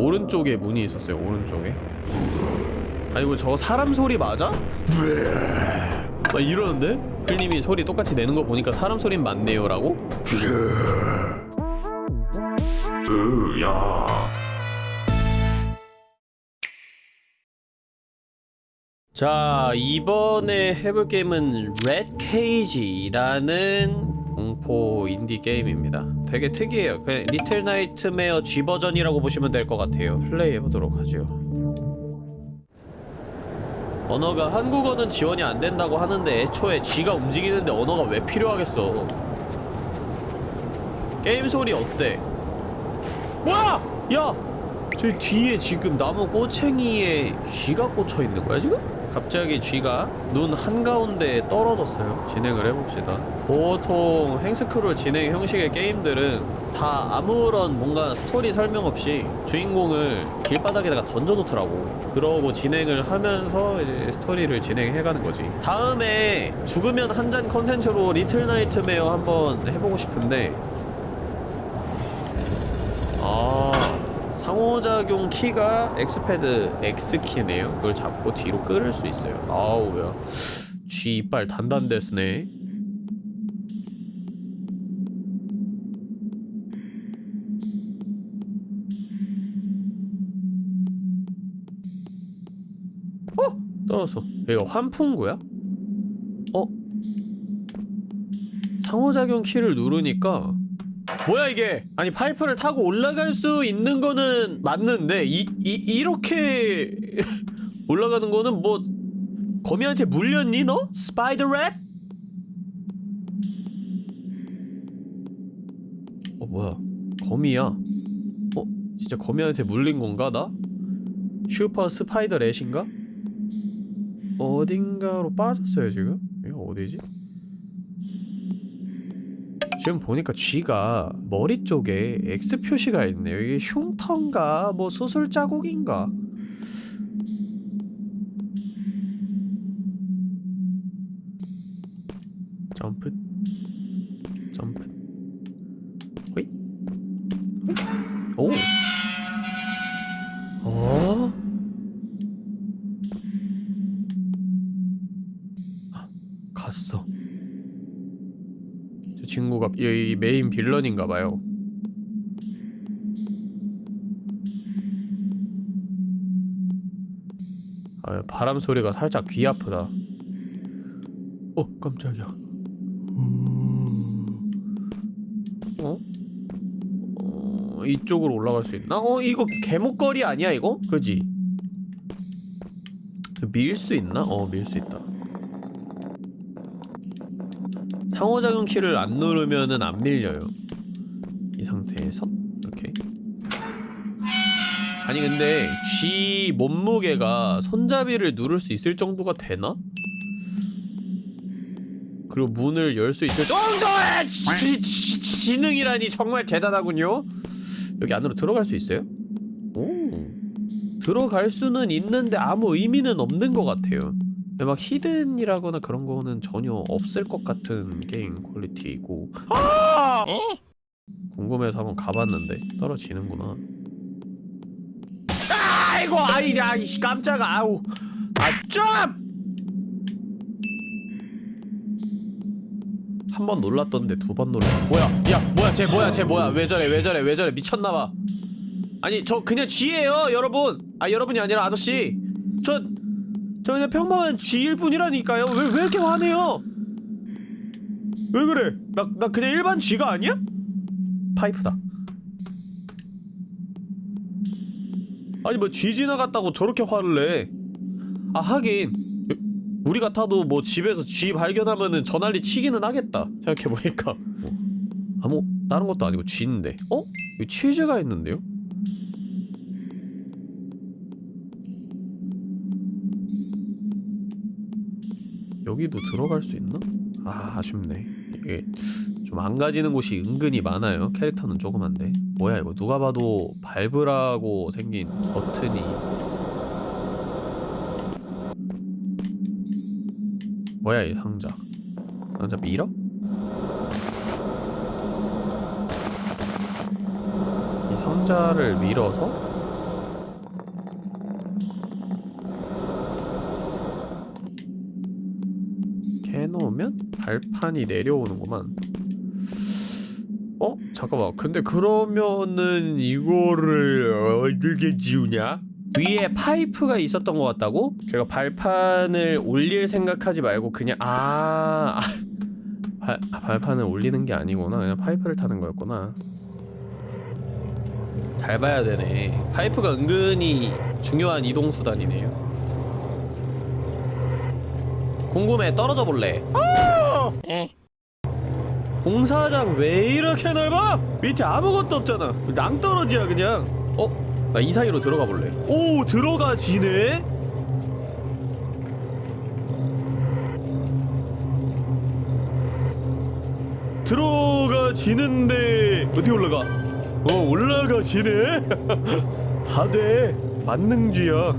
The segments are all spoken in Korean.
오른쪽에 문이 있었어요 오른쪽에 아니고 저 사람 소리 맞아? 막 이러는데? 풀님이 소리 똑같이 내는 거 보니까 사람 소린 맞네요 라고? 으야 자 이번에 해볼 게임은 Red Cage라는 공포 인디 게임입니다 되게 특이해요 그냥 Little Nightmare G 버전이라고 보시면 될 것 같아요 플레이 해보도록 하죠 언어가 한국어는 지원이 안 된다고 하는데 애초에 쥐가 움직이는데 언어가 왜 필요하겠어 게임 소리 어때? 뭐야! 야! 저 뒤에 지금 나무 꼬챙이에 쥐가 꽂혀 있는 거야 지금? 갑자기 쥐가 눈 한가운데에 떨어졌어요. 진행을 해봅시다. 보통 횡스크롤 진행 형식의 게임들은 다 아무런 뭔가 스토리 설명 없이 주인공을 길바닥에다가 던져놓더라고. 그러고 진행을 하면서 이제 스토리를 진행해가는 거지. 다음에 죽으면 한 잔 컨텐츠로 Little Nightmare 한번 해보고 싶은데 아 상호작용 키가 X패드 X키네요 그걸 잡고 뒤로 끌을 수 있어요 아우 야 G 이빨 단단데스네 어? 떨어졌어 이거 환풍구야? 어? 상호작용 키를 누르니까 뭐야 이게 아니 파이프를 타고 올라갈 수 있는 거는 맞는데 이, 이 이렇게 올라가는 거는 뭐 거미한테 물렸니 너? Spider rat? 어 뭐야 거미야 어? 진짜 거미한테 물린 건가 나? Super spider rat인가? 어딘가로 빠졌어요 지금? 이거 어디지? 지금 보니까 쥐가 머리 쪽에 X 표시가 있네요. 이게 흉터인가? 뭐 수술 자국인가? 이 메인 빌런인가 봐요 아 바람 소리가 살짝 귀 아프다 어 깜짝이야 어? 어 이쪽으로 올라갈 수 있나? 어 이거 개목걸이 아니야 이거? 그지? 밀 수 있나? 어 밀 수 있다 상호작용 키를 안 누르면은 안 밀려요. 이 상태에서? 이렇게. 아니 근데 G 몸무게가 손잡이를 누를 수 있을 정도가 되나? 그리고 문을 열 수 있을 정도의 지, 지, 지, 지능이라니 정말 대단하군요. 여기 안으로 들어갈 수 있어요? 오. 들어갈 수는 있는데 아무 의미는 없는 것 같아요 막 히든이라거나 그런 거는 전혀 없을 것 같은 게임 퀄리티이고. 아! 궁금해서 한번 가봤는데 떨어지는구나. 아이고 아이 야 이씨 깜짝아. 아우. 아좀! 한번 놀랐던데 두 번 놀라 뭐야? 야 뭐야? 쟤 뭐야? 쟤 뭐야? 왜 저래? 왜 저래? 왜 저래? 미쳤나봐. 아니 저 그냥 쥐예요 여러분. 아 여러분이 아니라 아저씨. 저 저 그냥 평범한 쥐일 뿐이라니까요. 왜, 왜 이렇게 화내요? 왜 그래? 나, 나 그냥 일반 쥐가 아니야? 파이프다. 아니 뭐 쥐 지나갔다고 저렇게 화를 내 아 하긴. 우리 같아도 뭐 집에서 쥐 발견하면은 저 난리 치기는 하겠다. 생각해보니까. 어. 아뭐 다른 것도 아니고 쥐인데. 어? 여기 치즈가 있는데요? 여기도 들어갈 수 있나? 아 아쉽네. 이게 좀 망가지는 곳이 은근히 많아요. 캐릭터는 조그만데. 뭐야 이거 누가 봐도 밟으라고 생긴 버튼이. 뭐야 이 상자. 상자 밀어? 이 상자를 밀어서 발판이 내려오는구만. 어? 잠깐만. 근데 그러면은 이거를 어떻게 지우냐? 위에 파이프가 있었던 것 같다고? 걔가 발판을 올릴 생각하지 말고 그냥 아... 아, 발, 아, 발판을 올리는 게 아니구나. 그냥 파이프를 타는 거였구나. 잘 봐야 되네. 파이프가 은근히 중요한 이동 수단이네요. 궁금해. 떨어져 볼래? 아! 공사장 왜 이렇게 넓어? 밑에 아무것도 없잖아 낭떠러지야 그냥 어? 나 이 사이로 들어가 볼래 오 들어가지네? 들어가지는데 어떻게 올라가? 어 올라가지네? 다 돼 만능주야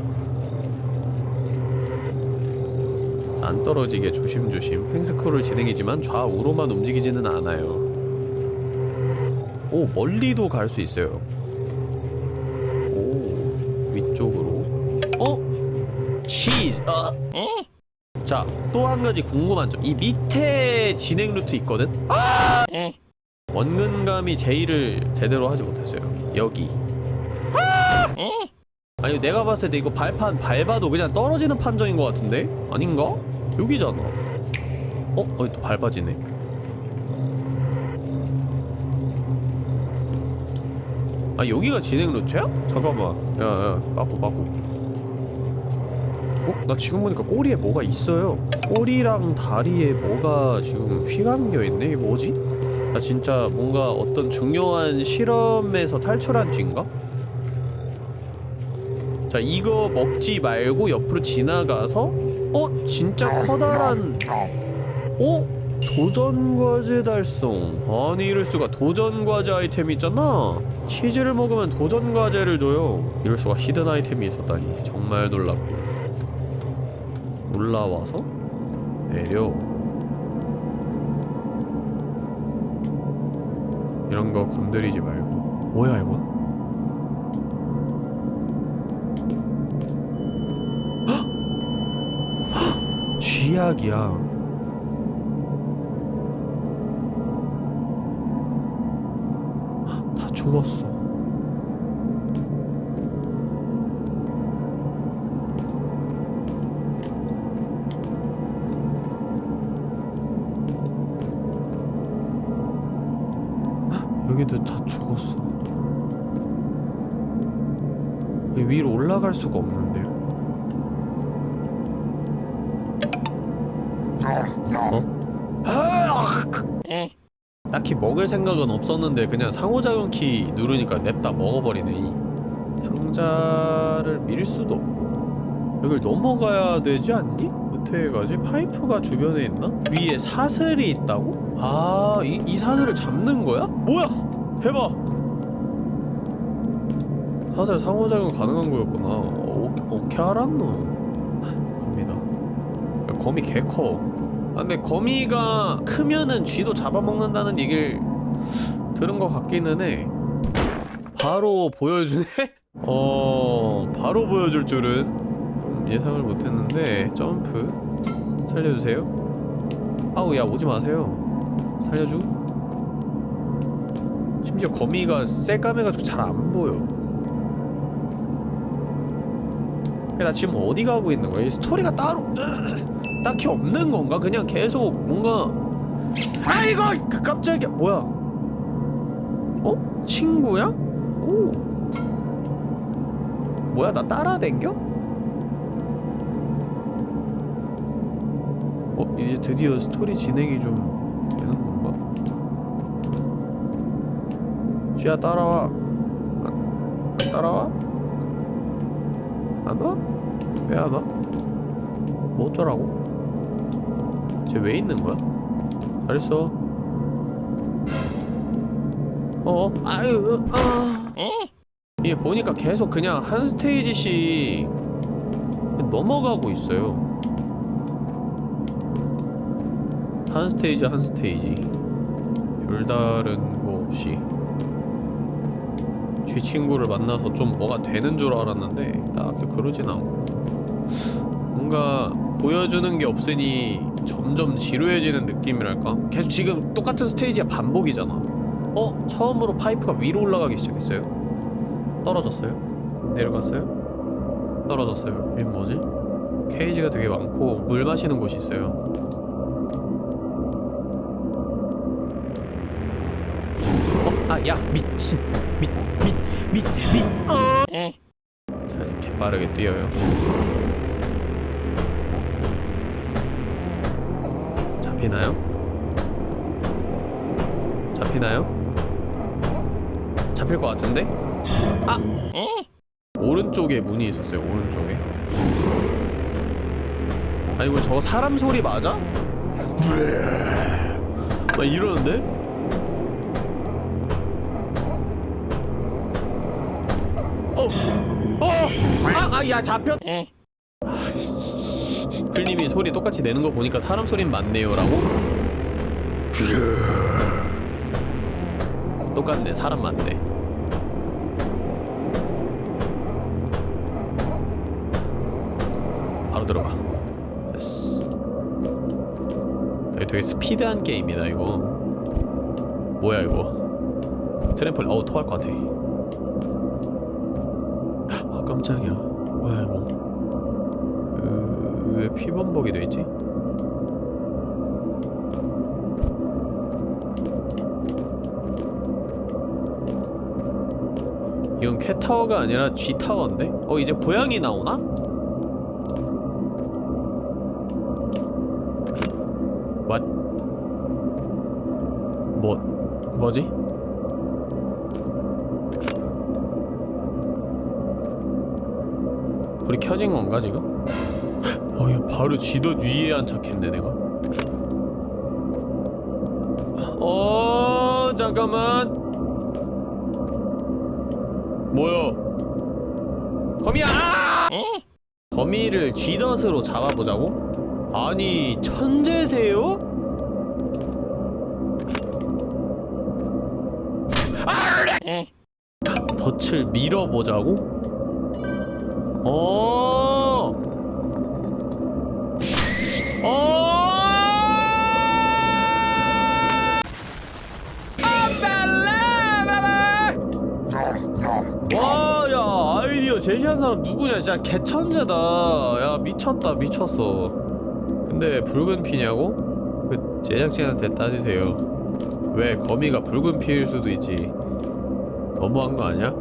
안 떨어지게 조심조심 횡스크롤 진행이지만 좌우로만 움직이지는 않아요 오 멀리도 갈 수 있어요 오 위쪽으로 어? 치즈 어? 자, 또 한 가지 궁금한 점. 이 밑에 진행 루트 있거든? 아! 원근감이 제의를 제대로 하지 못했어요. 여기. 아! 아니, 내가 봤을 때 이거 발판 밟아도 그냥 떨어지는 판정인 것 같은데? 아닌가? 여기잖아. 어? 어이 또 밟아지네. 아, 여기가 진행 루트야? 잠깐만. 야, 야, 빠꾸, 빠꾸. 어? 나 지금 보니까 꼬리에 뭐가 있어요 꼬리랑 다리에 뭐가 지금 휘감겨 있네? 이게 뭐지? 나 진짜 뭔가 어떤 중요한 실험에서 탈출한 쥐인가? 자 이거 먹지 말고 옆으로 지나가서 어? 진짜 커다란 어? 도전과제 달성 아니 이럴수가 도전과제 아이템이 있잖아 치즈를 먹으면 도전과제를 줘요 이럴수가 히든 아이템이 있었다니 정말 놀랍고 올라와서 내려 이런 거 건드리지 말고 뭐야 이거? 헉! 쥐약이야 헉, 다 죽었어 여기도 다 죽었어. 이 위로 올라갈 수가 없는데요. 딱히 먹을 생각은 없었는데 그냥 상호작용 키 누르니까 냅다 먹어버리네 이 상자를 밀 수도 없고 여길 넘어가야 되지 않니? 어떻게 가지? 파이프가 주변에 있나? 위에 사슬이 있다고? 아, 이, 이 사슬을 잡는 거야? 뭐야? 대박! 사슬 상호작용 가능한 거였구나. 어, 어떻게 알았노? 거미다. 야, 거미 개 커. 아, 근데 거미가 크면은 쥐도 잡아먹는다는 얘기를 들은 것 같기는 해. 바로 보여주네? 어... 바로 보여줄 줄은 좀 예상을 못했는데 점프 살려주세요 아우 야 오지 마세요 살려줘 심지어 거미가 새까매가지고 잘 안 보여 그래, 나 지금 어디 가고 있는 거야? 이 스토리가 따로 딱히 없는 건가? 그냥 계속 뭔가 아이고 그 깜짝이야 뭐야 어? 친구야? 오 뭐야 나 따라댕겨? 어? 이제 드디어 스토리 진행이 좀 되는 건가? 쥐야 따라와 안, 안 따라와? 안 와? 왜 안 와? 뭐 어쩌라고? 쟤 왜 있는 거야? 잘했어. 어? 아유 아 이게 보니까 계속 그냥 한 스테이지씩 넘어가고 있어요. 한 스테이지 한 스테이지. 별다른 거 없이. 쥐 친구를 만나서 좀 뭐가 되는 줄 알았는데 딱히 그러진 않고. 뭔가 보여주는 게 없으니 점점 지루해지는 느낌이랄까? 계속 지금 똑같은 스테이지가 반복이잖아. 어? 처음으로 파이프가 위로 올라가기 시작했어요. 떨어졌어요? 내려갔어요? 떨어졌어요. 이게 뭐지? 케이지가 되게 많고 물 마시는 곳이 있어요. 어? 아, 야, 미친. 미, 미, 미, 미, 어! 자, 이제 개빠르게 뛰어요. 잡히나요? 잡히나요? 잡힐 것 같은데? 아! 오른쪽에 문이 있었어요, 오른쪽에. 아니, 뭐 저거 사람 소리 맞아? 막 이러는데? 어! 어! 아! 아! 야, 잡혔! 클님이 소리 똑같이 내는 거 보니까 사람 소린 맞네요 라고? 똑같네 사람 맞네. 바로 들어가. 됐어. 되게 스피드한 게임이다 이거. 뭐야 이거? 트램펄 어우 토할 것 같아. 아 깜짝이야. 뭐야 이거 그... 왜 피범벅이 돼있지? 이건 캣타워가 아니라 G타워인데? 어 이제 고양이 나오나? What? 뭐... 뭐지? 불이 켜진 건가 지금? 어, 야, 바로 지도 위에 안착했네, 내가. 어, 잠깐만. 뭐야? 거미야! 아! 거미를 쥐덫으로 잡아보자고? 아니, 천재세요? 아! 덫을 밀어보자고? 어! 누구냐? 진짜 개천재다. 야, 미쳤다, 미쳤어. 근데 붉은 피냐고? 그 제작진한테 따지세요. 왜 거미가 붉은 피일 수도 있지. 너무한 거 아니야?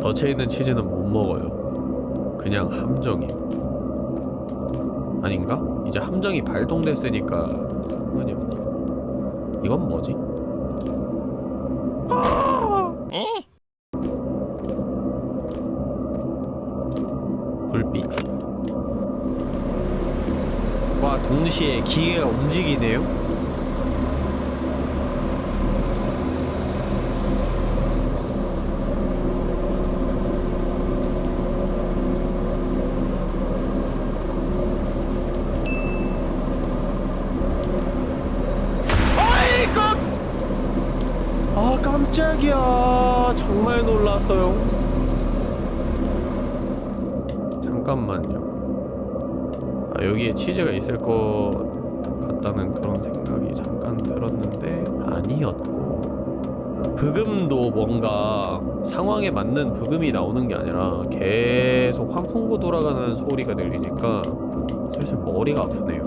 덫에 있는 치즈는 못 먹어요. 그냥 함정이. 아닌가? 이제 함정이 발동됐으니까 상관이 없나? 이건 뭐지? 불빛 과 동시에 기계가 움직이네요? 아이고! 아 깜짝이야 정말 놀랐어요 잠깐만요 아 여기에 치즈가 있을 것 같다는 그런 생각이 잠깐 들었는데 아니었고 브금도 뭔가 상황에 맞는 브금이 나오는 게 아니라 계속 환풍구 돌아가는 소리가 들리니까 슬슬 머리가 아프네요.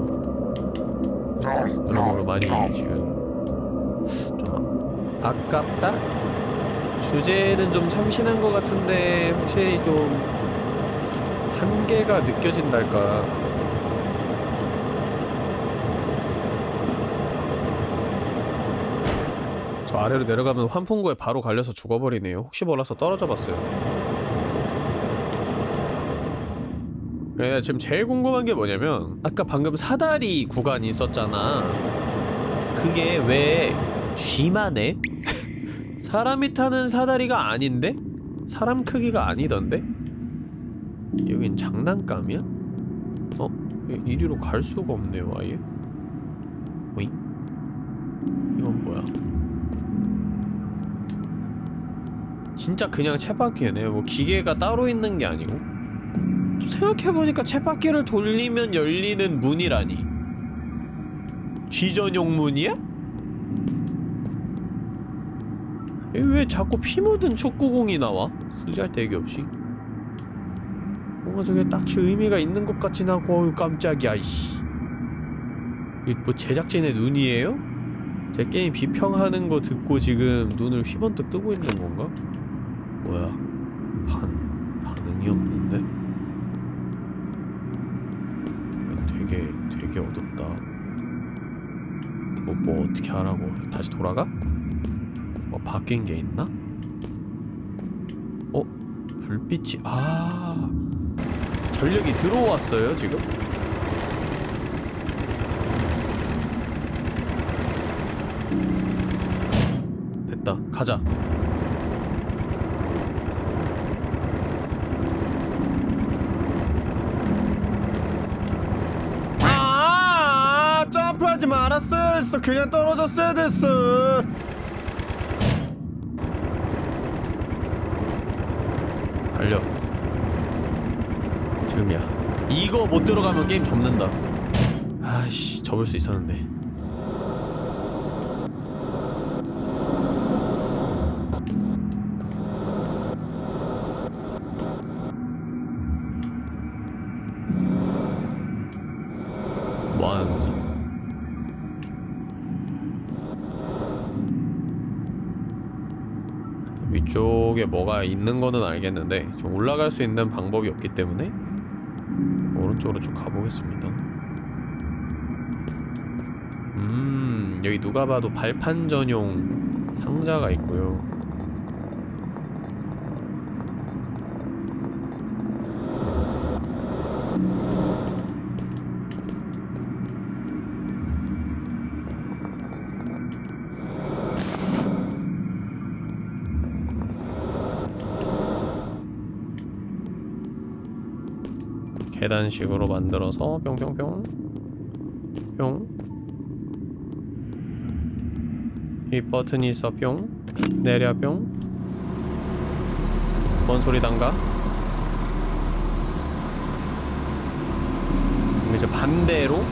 여러모로 많이 지금. 좀 아- 아깝다? 주제는 좀 참신한 것 같은데 확실히 좀 한계가 느껴진달까 저 아래로 내려가면 환풍구에 바로 갈려서 죽어버리네요 혹시 몰라서 떨어져 봤어요 네, 지금 제일 궁금한 게 뭐냐면 아까 방금 사다리 구간이 있었잖아 그게 왜 쥐만 해? 사람이 타는 사다리가 아닌데? 사람 크기가 아니던데? 여긴 장난감이야? 어? 이- 이리로 갈 수가 없네요 아예 오잉? 이건 뭐야? 진짜 그냥 쳇바퀴네 뭐 기계가 따로 있는 게 아니고 또 생각해보니까 쳇바퀴를 돌리면 열리는 문이라니 G 전용 문이야? 이왜 자꾸 피 묻은 축구공이 나와? 쓰잘데기 없이 뭔가 저게 딱히 의미가 있는 것 같진 않고 어휴 깜짝이야 이씨 이거 뭐 제작진의 눈이에요? 제 게임 비평하는 거 듣고 지금 눈을 휘번뜩 뜨고 있는 건가? 뭐야 반... 반응이 없는데? 야, 되게 되게 어둡다 뭐, 뭐 어떻게 하라고 다시 돌아가? 뭐 바뀐 게 있나? 어? 불빛이 아 전력이 들어왔어요 지금? 됐다 가자 아 점프하지 말았어야 했어. 그냥 떨어졌어야 됐어. 달려. 지금이야. 이거 못 들어가면 게임 접는다. 아이씨 접을 수 있었는데 뭐 하는 거지? 위쪽에 뭐가 있는 거는 알겠는데 좀 올라갈 수 있는 방법이 없기 때문에 오른쪽으로 쭉 가보겠습니다. 음 여기 누가 봐도 발판 전용 상자가 있고요 계단식으로 만들어서 뿅뿅뿅. 뿅. 이 버튼이 있어. 뿅. 내려 뿅뭔 소리 단가? 그럼 이제 반대로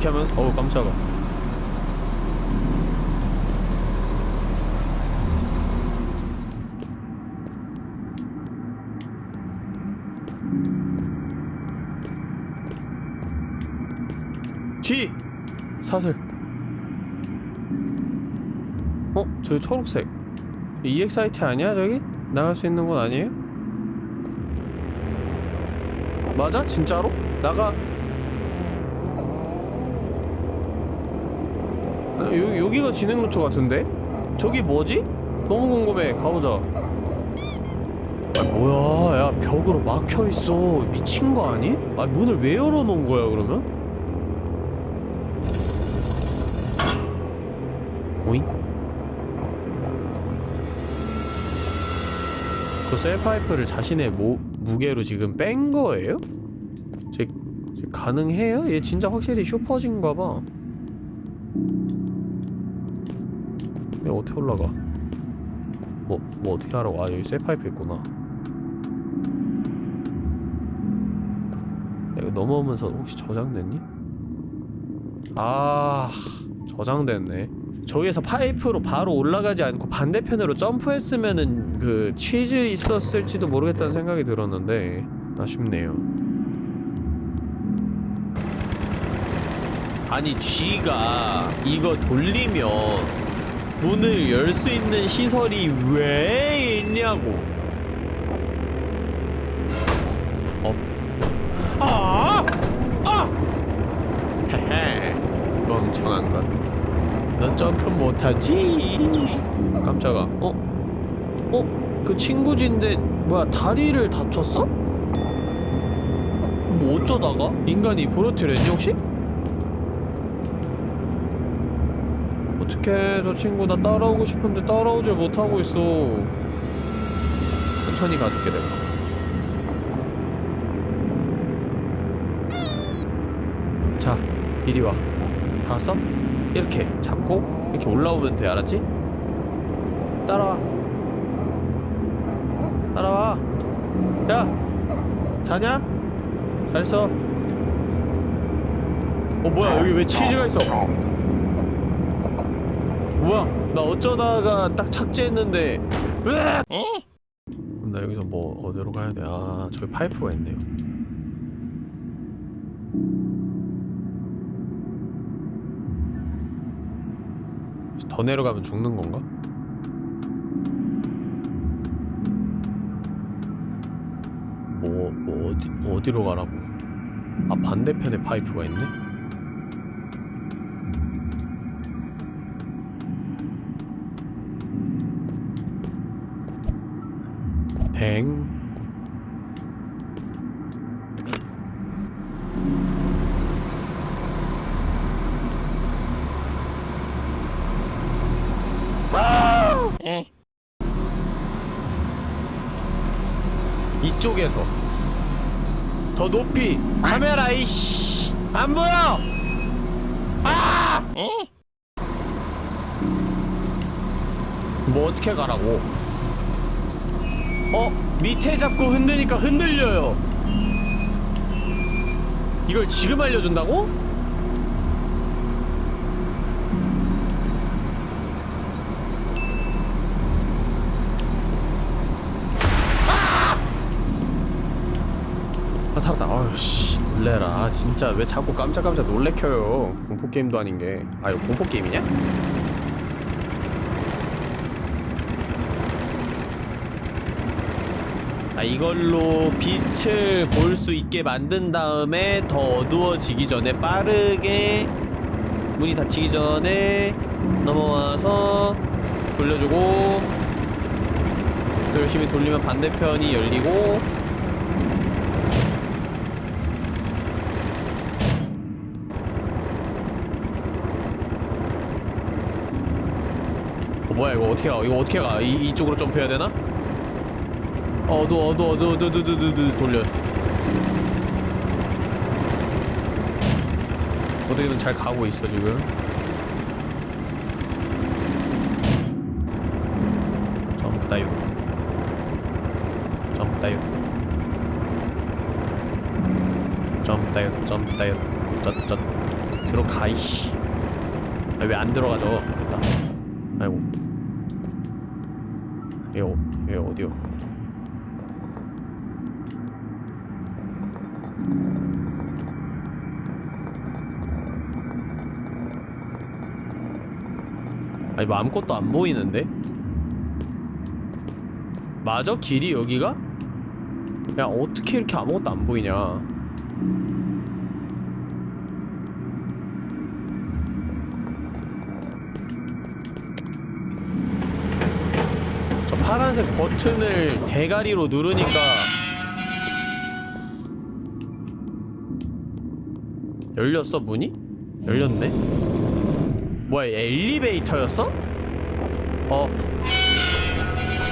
이렇게 하면 어우 깜짝아 G 사슬 어? 저기 초록색 EXIT 아니야 저기? 나갈 수 있는 곳 아니에요? 맞아? 진짜로? 나가 아, 여, 여기가 진행 루트 같은데? 저기 뭐지? 너무 궁금해 가보자 아 뭐야 야 벽으로 막혀있어 미친 거 아니? 아 문을 왜 열어놓은 거야 그러면? 오잉? 저 셀파이프를 자신의 모, 무게로 지금 뺀 거예요? 제, 제 가능해요? 얘 진짜 확실히 슈퍼진가 봐 내가 어떻게 올라가? 뭐, 뭐 어떻게 하라고? 아 여기 셀파이프 있구나 내가 넘어오면서 혹시 저장됐니? 아 저장됐네 저기에서 파이프로 바로 올라가지 않고 반대편으로 점프했으면은 그 치즈 있었을지도 모르겠다는 생각이 들었는데 아쉽네요 아니 G가 이거 돌리면 문을 열 수 있는 시설이 왜 있냐고 어? 아! 아! 헤헤 멍청한 것 넌 점프 못하지? 깜짝아 어? 어? 그 친구진데 뭐야 다리를 다쳤어? 뭐 어쩌다가? 인간이 부러뜨렸니 혹시? 어떡해 저 친구 나 따라오고 싶은데 따라오질 못하고 있어 천천히 가줄게 내가 이리 와. 다 왔어? 이렇게 잡고 이렇게 올라오면 돼. 알았지? 따라와. 따라와. 야, 자냐? 잘 써. 어 뭐야 여기 왜 치즈가 있어? 뭐야? 나 어쩌다가 딱 착지했는데. 으악! 나 여기서 뭐 어디로 가야 돼? 아 저기 파이프가 있네요. 더 내려가면 죽는 건가? 뭐, 뭐 어디 어디로 가라고? 아 반대편에 파이프가 있네. 뱅. 이쪽에서. 더 높이. 카메라 이씨. 안 보여! 아! 뭐 어떻게 가라고? 어? 밑에 잡고 흔드니까 흔들려요. 이걸 지금 알려준다고? 아 살았다. 아유 씨 놀래라. 진짜 왜 자꾸 깜짝깜짝 놀래켜요? 공포게임도 아닌게. 아 이거 공포게임이냐? 아 이걸로 빛을 볼 수 있게 만든 다음에 더 어두워지기 전에 빠르게 문이 닫히기 전에 넘어와서 돌려주고 또 열심히 돌리면 반대편이 열리고 뭐야 이거 어떻게 가? 이거 어떻게 가? 이, 이쪽으로 점프해야 되나? 어, 어두워 어두워 어두워 어두워 어두워 어두워 돌려. 어떻게든 잘 가고 있어 지금. 점프 dive 점프 dive 점프 dive 점프 dive 쩌쩌 들어가 이씨. 아, 왜 안 들어가죠? 됐다 아이고 얘, 어, 얘 어디요 아니 뭐 아무것도 안 보이는데? 맞아? 길이 여기가? 야 어떻게 이렇게 아무것도 안 보이냐 저 파란색 버튼을 대가리로 누르니까 열렸어 문이? 열렸네? 뭐야 엘리베이터였어? 어.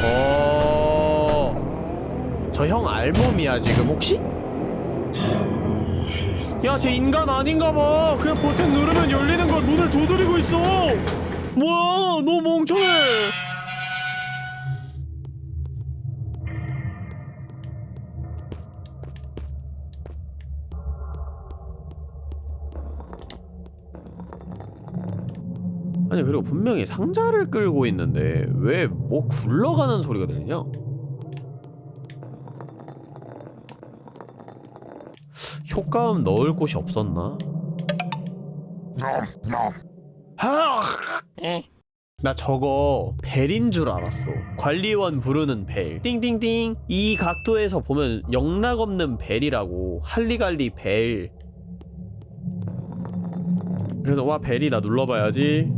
어. 저 형 알몸이야 지금 혹시? 야, 쟤 인간 아닌가 봐. 그냥 버튼 누르면 열리는 걸 문을 두드리고 있어. 뭐야, 너 멍청해. 분명히 상자를 끌고 있는데 왜 뭐 굴러가는 소리가 들리냐? 효과음 넣을 곳이 없었나? 하! 나 저거 벨인 줄 알았어 관리원 부르는 벨 띵띵띵 이 각도에서 보면 영락없는 벨이라고 할리갈리 벨 그래서 와 벨이 나 눌러봐야지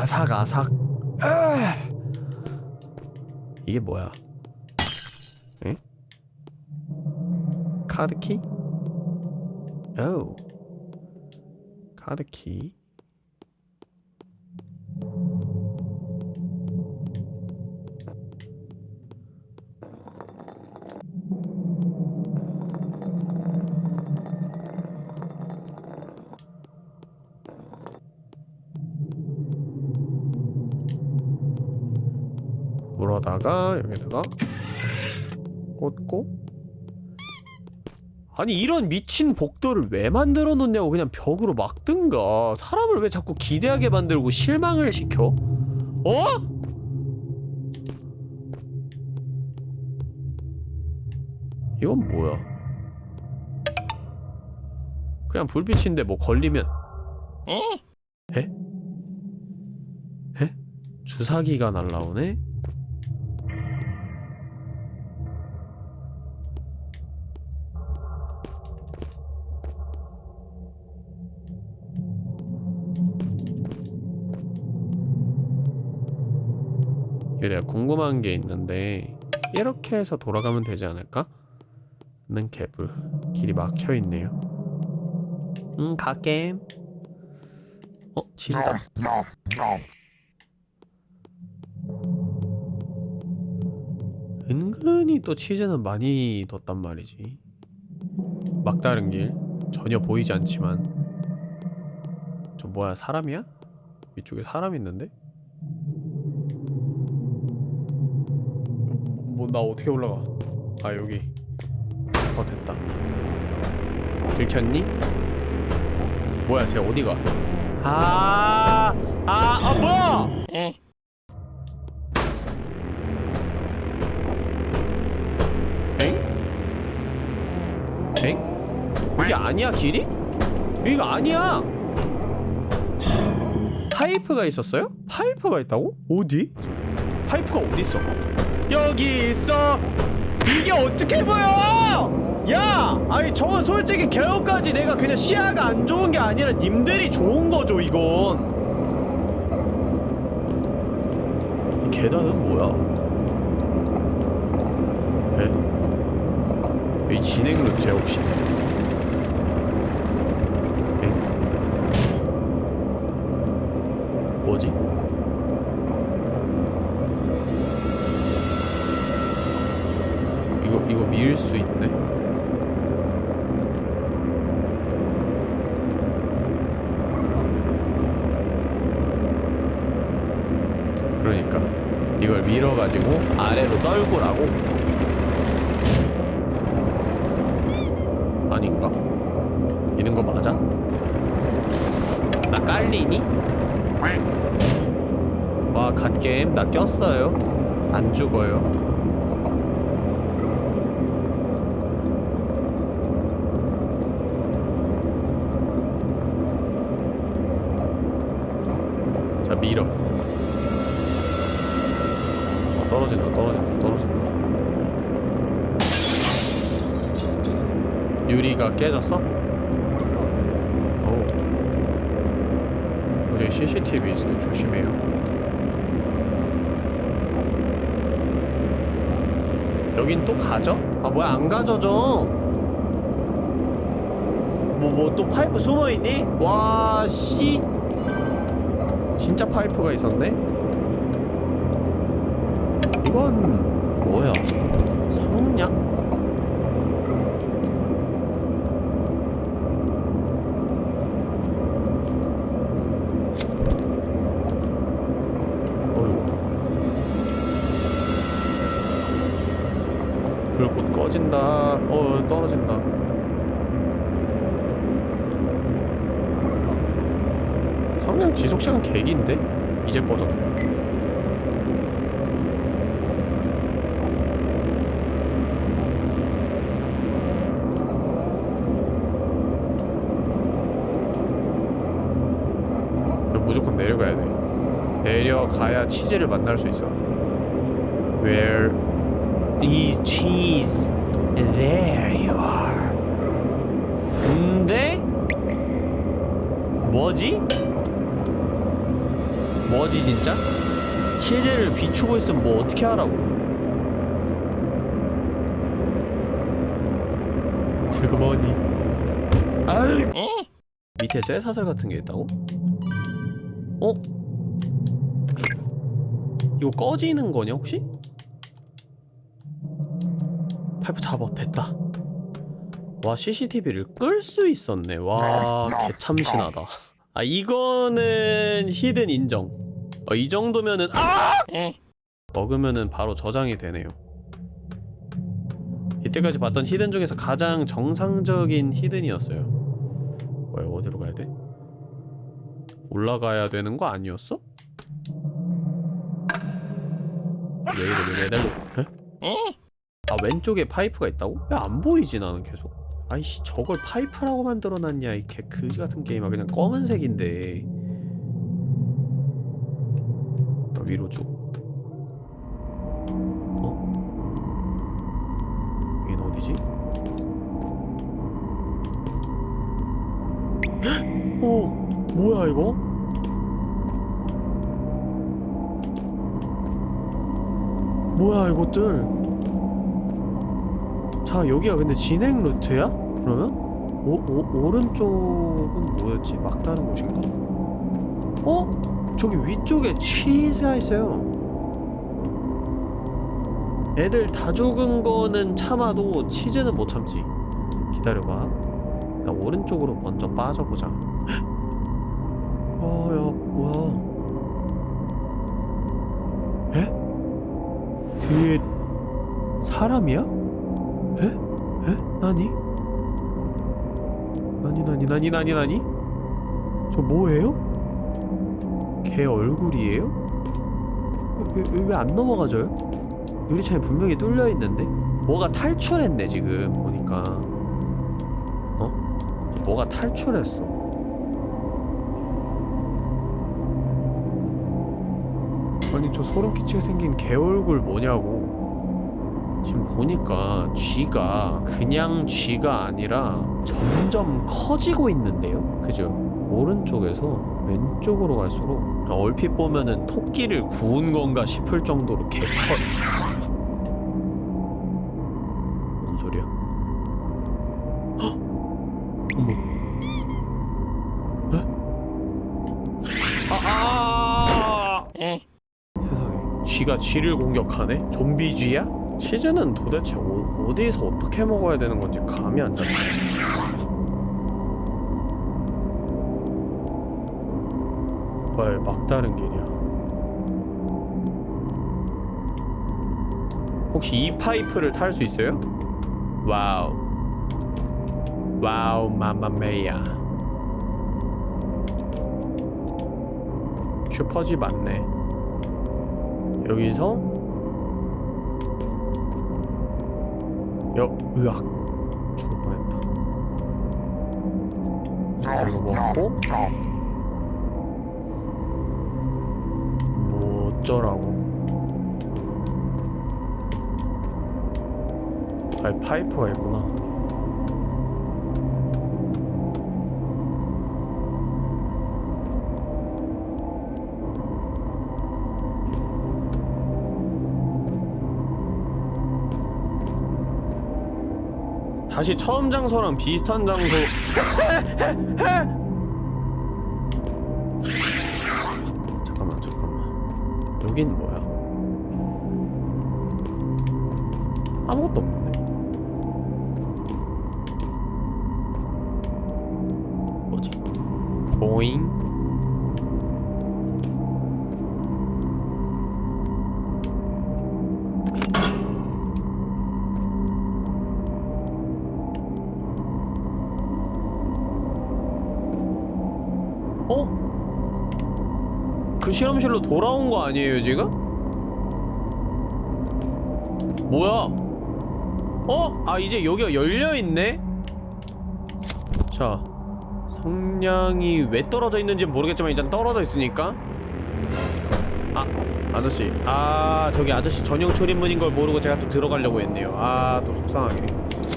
아삭아삭 아! 이게 뭐야 에? 카드키? 오 카드키 거다가 여기다가 꽂고 아니 이런 미친 복도를 왜 만들어 놓냐고 그냥 벽으로 막든가 사람을 왜 자꾸 기대하게 만들고 실망을 시켜? 어? 이건 뭐야? 그냥 불빛인데 뭐 걸리면 에? 에? 주사기가 날라오네? 내가 궁금한 게 있는데 이렇게 해서 돌아가면 되지 않을까? 는 개불 길이 막혀 있네요. 응 갈게. 어 치즈다. 은근히 또 치즈는 많이 뒀단 말이지. 막다른 길 전혀 보이지 않지만 저 뭐야 사람이야? 이쪽에 사람 있는데? 뭐 나 어떻게 올라가? 아 여기 어 됐다 들켰니? 뭐야 쟤 어디가? 아, 아, 아 뭐야? 엥? 엥? 이게 아니야 길이? 여기가 아니야! 파이프가 있었어요? 파이프가 있다고? 어디? 파이프가 어디 있어? 여기 있어! 이게 어떻게 보여! 야! 아니 저건 솔직히 겨우까지 내가 그냥 시야가 안 좋은 게 아니라 님들이 좋은 거죠 이건 이 계단은 뭐야? 에? 이 진행 루트야 혹시? 에? 뭐지? 이거 밀 수 있네. 그러니까 이걸 밀어가지고 아래로 떨구라고. 아닌가? 이는 거 맞아? 나 깔리니? 와 갓게임 나 꼈어요. 안 죽어요. 자 밀어 어, 떨어진다 떨어진다 떨어진다 유리가 깨졌어? 오 여기 CCTV 있어요 조심해요 여긴 또 가져? 아 뭐야 안 가져져 뭐 뭐 또 파이프 숨어있니? 와씨 진짜 파이프가 있었네? 이건 뭐야? 성냥? 어휴 불 곧 꺼진다. 어 떨어진다. 성냥 지속시간 개기인데? 이제 이거 무조건 내려가야 돼. 내려가야 치즈를 만날 수 있어. Where is cheese? There you are 근데 뭐지? 뭐지 진짜? 치즈를 비추고 있으면 뭐 어떻게 하라고 슬그머니 아유 밑에 쇠사슬 같은 게 있다고? 어? 이거 꺼지는 거냐 혹시? 파이프 잡아 됐다. 와 CCTV를 끌 수 있었네. 와 개참신하다. 아 이거는 히든 인정. 어, 이 정도면은 아! 먹으면은 바로 저장이 되네요. 이때까지 봤던 hidden 중에서 가장 정상적인 hidden이었어요. 뭐야 어디로 가야 돼? 올라가야 되는 거 아니었어? 왜 매달려 에? 아 왼쪽에 파이프가 있다고? 야 안 보이지 나는 계속 아이씨 저걸 파이프라고 만들어놨냐 이 개 그지 같은 게임아 그냥 검은색인데 아, 위로 쭉 어? 여긴 어디지? 어 뭐야 이거? 뭐야 이것들 자 여기가 근데 진행 루트야? 그러면? 오, 오, 오른쪽은 뭐였지? 막다른 곳인가? 어? 저기 위쪽에 치즈가 있어요 애들 다 죽은 거는 참아도 치즈는 못 참지 기다려봐 나 오른쪽으로 먼저 빠져보자 어야 뭐야 에? 뒤에 사람이야? 나니? 나니 나니 나니 나니 나니? 저 뭐예요? 걔 얼굴이에요? 왜 안 넘어가져요? 유리창이 분명히 뚫려 있는데 뭐가 탈출했네 지금 보니까 어? 뭐가 탈출했어 아니 저 소름 끼치게 생긴 개 얼굴 뭐냐고 지금 보니까 쥐가 그냥 쥐가 아니라 점점 커지고 있는데요 그죠? 오른쪽에서 왼쪽으로 갈수록 그러니까 얼핏 보면은 토끼를 구운 건가 싶을 정도로 개커 뭔 소리야? 헉! 어머 에? 아, 아! 세상에 쥐가 쥐를 공격하네? 좀비 쥐야? 치즈는 도대체 어, 어디서 어떻게 먹어야 되는 건지 감이 안 잡혀. 헐 막다른 길이야. 혹시 이 파이프를 탈 수 있어요? Wow. Wow mamma mia. 슈퍼지 맞네. 여기서 여 으악 죽을 뻔했다. 이거 먹고? 뭐 어쩌라고? 아니 파이프가 있구나 다시 처음 장소랑 비슷한 장소. 잠깐만 잠깐만. 여긴 뭐야? 아무것도 없는 돌아온 거 아니에요 지금? 뭐야? 어? 아 이제 여기가 열려있네? 자 성냥이 왜 떨어져 있는지 모르겠지만 일단 떨어져 있으니까 아 아저씨 아 저기 아저씨 전용 출입문인 걸 모르고 제가 또 들어가려고 했네요 아 또 속상하게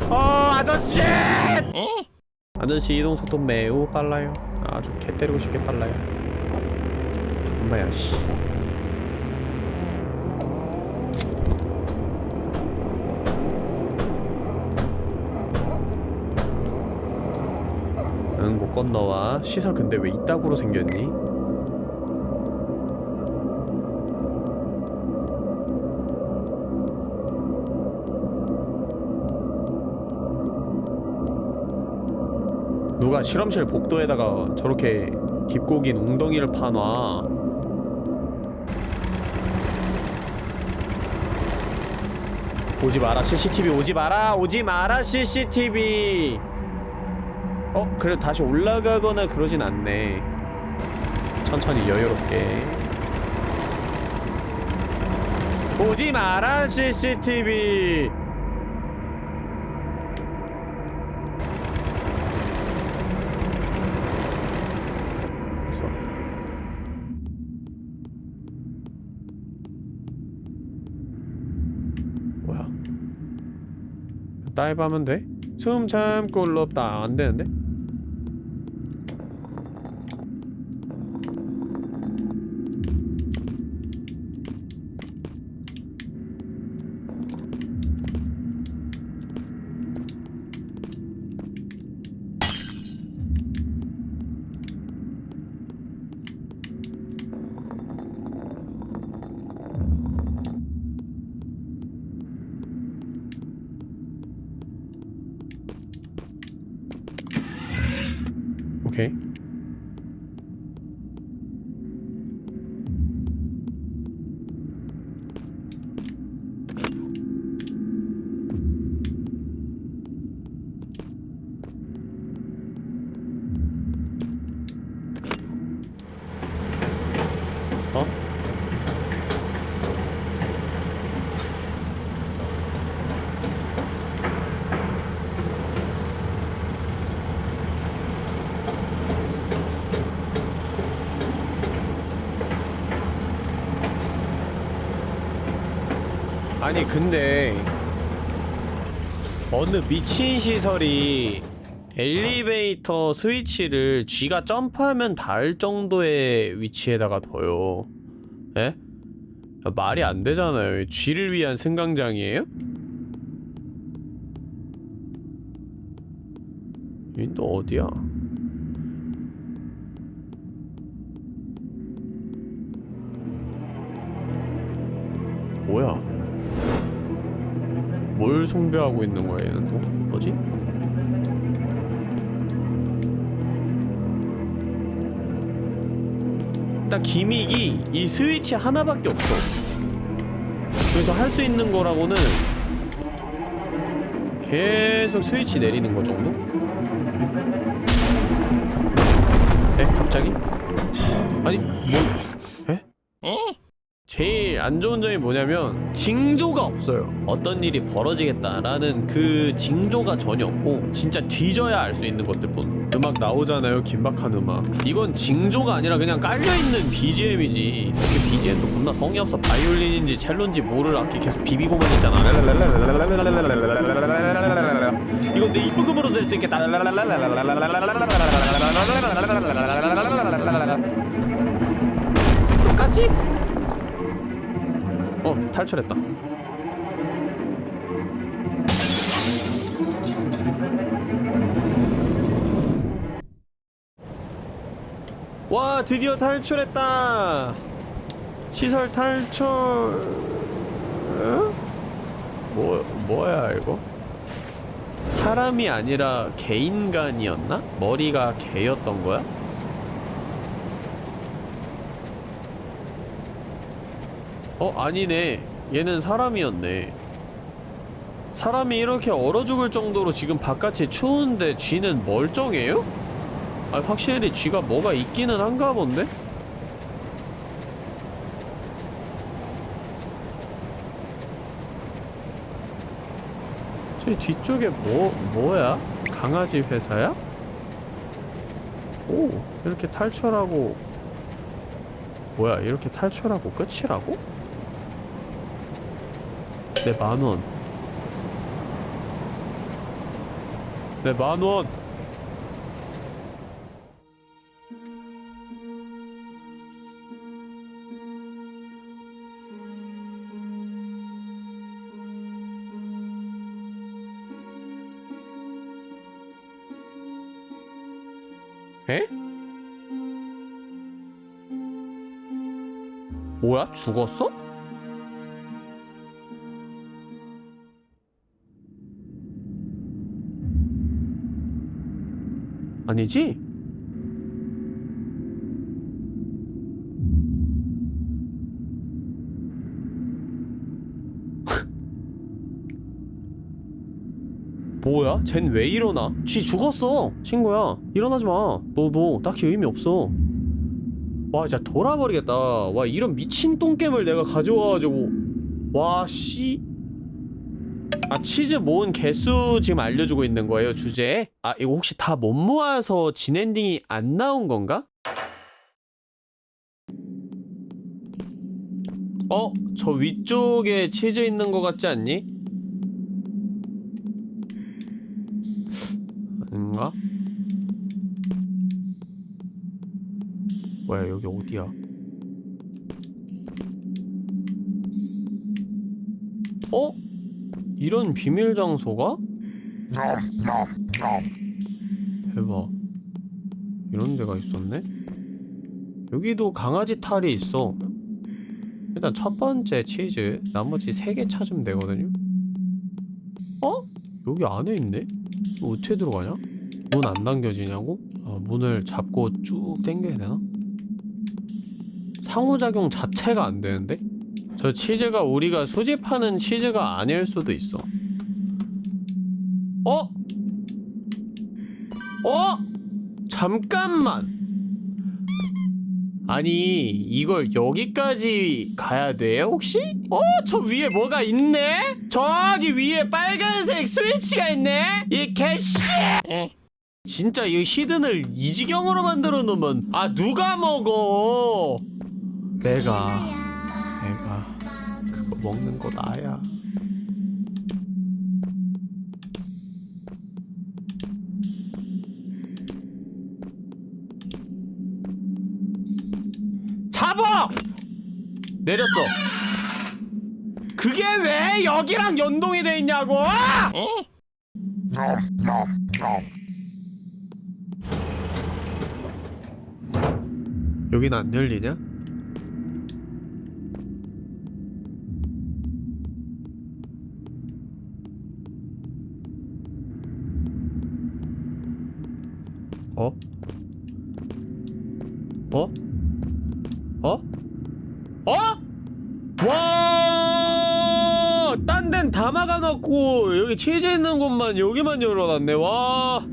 어 아저씨! 아저씨 이동 속도 매우 빨라요 아주 개 때리고 싶게 빨라요 엄마야 씨 응, 못 건너와. 시설 근데 왜 이따구로 생겼니? 누가 실험실 복도에다가 저렇게 깊고 긴 웅덩이를 파놔 오지 마라. CCTV 오지 마라. 오지 마라 CCTV. 어? 그래도 다시 올라가거나 그러진 않네. 천천히 여유롭게. 오지 마라 CCTV 다이브 하면 돼? 숨 참고 올라없다 안되는데? 오 아니 근데 어느 미친 시설이 엘리베이터 스위치를 쥐가 점프하면 닿을 정도의 위치에다가 둬요 에? 야, 말이 안 되잖아요 쥐를 위한 승강장이에요? 또 어디야? 뭘 숭배하고 있는 거야 얘는 또? 뭐지? 일단 기믹이 이 스위치 하나밖에 없어 그래서 할 수 있는 거라고는 계속 스위치 내리는 거 정도? 에? 갑자기? 아니 뭐... 에? 제 일안 좋은 점이 뭐냐면 징조가 없어요. 어떤 일이 벌어지겠다라는 그 징조가 전혀 없고 진짜 뒤져야 알 수 있는 것들뿐. 음악 나오잖아요 긴박한 음악. 이건 징조가 아니라 그냥 깔려있는 BGM이지. 그 BGM도 겁나 성의 없어 바이올린인지 첼로인지 모를 악기 계속 비비고만 있잖아. 이건 내 입부금으로 낼수 있겠다 똑같지? 어 탈출했다 와 드디어 탈출했다 시설 탈출 어? 뭐 뭐야 이거 사람이 아니라 개인간이었나? 머리가 개였던 거야? 어 아니네 얘는 사람이었네 사람이 이렇게 얼어 죽을 정도로 지금 바깥이 추운데 쥐는 멀쩡해요? 아 확실히 쥐가 뭐가 있기는 한가 본데? 저 뒤쪽에 뭐, 뭐야? 강아지 회사야? 오 이렇게 탈출하고 뭐야 이렇게 탈출하고 끝이라고? 내 만원 내 만원 에? 뭐야? 죽었어? 아니지? 뭐야? 쟨 왜 일어나? 쥐 죽었어 친구야 일어나지 마 너도 딱히 의미 없어 와 진짜 돌아버리겠다 와 이런 미친 똥겜을 내가 가져와가지고 와씨 아 치즈 모은 개수 지금 알려주고 있는 거예요 주제에? 아 이거 혹시 다 못 모아서 진엔딩이 안 나온 건가? 어? 저 위쪽에 치즈 있는 거 같지 않니? 아닌가? 뭐야 여기 어디야? 어? 이런 비밀 장소가? 대박 이런 데가 있었네? 여기도 강아지 탈이 있어 일단 첫 번째 치즈 나머지 세 개 찾으면 되거든요 어? 여기 안에 있네? 어떻게 들어가냐? 문 안 당겨지냐고? 아, 문을 잡고 쭉 당겨야 되나? 상호작용 자체가 안 되는데? 저 치즈가 우리가 수집하는 치즈가 아닐 수도 있어 어? 어? 잠깐만 아니 이걸 여기까지 가야 돼 혹시? 어? 저 위에 뭐가 있네? 저기 위에 빨간색 스위치가 있네? 이 개씨! 진짜 이 히든을 이 지경으로 만들어 놓으면 아 누가 먹어 내가 먹는 거 나야 잡아! 내렸어 그게 왜 여기랑 연동이 돼 있냐고! 여긴 안 열리냐? 어? 어? 어? 어? 와! 딴 데는 다 막아놓고 여기 치즈 있는 곳만 여기만 열어놨네 와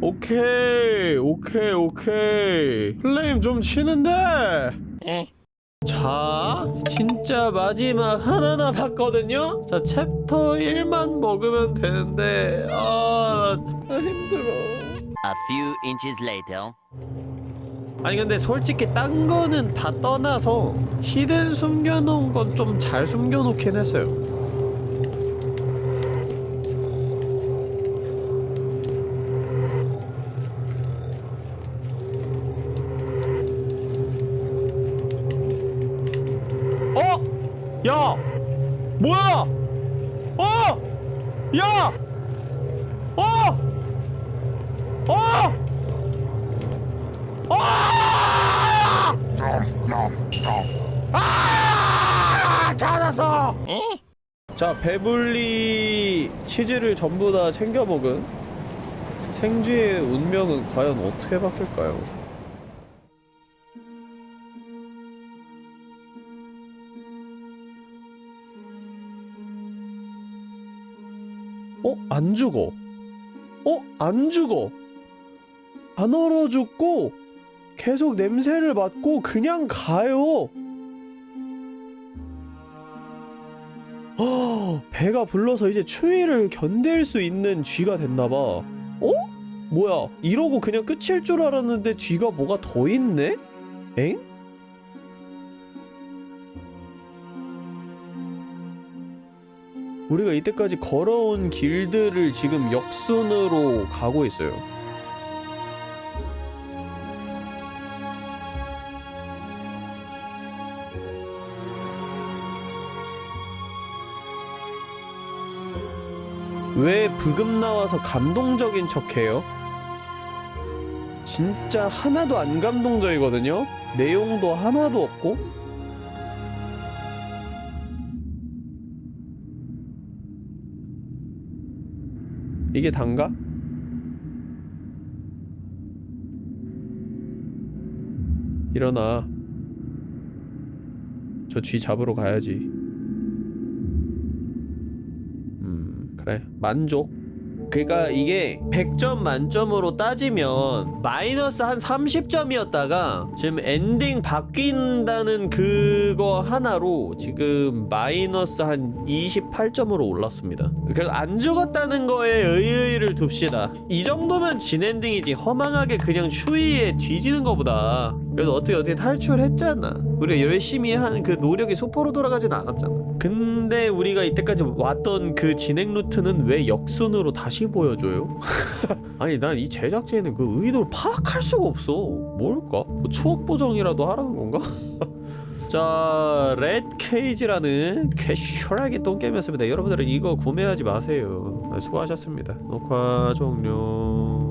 오케이 오케이 오케이 플레임 좀 치는데 자 진짜 마지막 하나 남았거든요 자 챕터 1만 먹으면 되는데 아 Few inches later. 아니 근데 솔직히 딴 거는 다 떠나서 히든 숨겨놓은 건 좀 잘 숨겨놓긴 했어요 어? 야! 뭐야! 어! 야! 어! 어! 아! 아! 찾았어! 자, 배불리 치즈를 전부 다 챙겨 먹은 생쥐의 운명은 과연 어떻게 바뀔까요? 어? 안 죽어. 어? 안 죽어. 안 얼어 죽고 계속 냄새를 맡고 그냥 가요. 어, 배가 불러서 이제 추위를 견딜 수 있는 쥐가 됐나봐. 어? 뭐야? 이러고 그냥 끝일 줄 알았는데 쥐가 뭐가 더 있네? 엥? 우리가 이때까지 걸어온 길들을 지금 역순으로 가고 있어요. 왜 브금 나와서 감동적인 척해요? 진짜 하나도 안 감동적이거든요? 내용도 하나도 없고? 이게 단가? 일어나 저 쥐 잡으러 가야지 그래 만족 그러니까 이게 100점 만점으로 따지면 마이너스 한 30점이었다가 지금 엔딩 바뀐다는 그거 하나로 지금 마이너스 한 28점으로 올랐습니다. 그래서 안 죽었다는 거에 의의를 둡시다. 이 정도면 진엔딩이지 허망하게 그냥 추위에 뒤지는 거보다 그래도 어떻게 어떻게 탈출했잖아. 우리가 열심히 한 그 노력이 소포로 돌아가진 않았잖아. 근데 우리가 이때까지 왔던 그 진행 루트는 왜 역순으로 다시 보여줘요? 아니 난 이 제작진의 그 의도를 파악할 수가 없어. 뭘까? 뭐 추억 보정이라도 하라는 건가? 자, 레드 케이지라는 캐슈얼하게 똥게임이었습니다. 여러분들은 이거 구매하지 마세요. 네, 수고하셨습니다. 녹화 종료.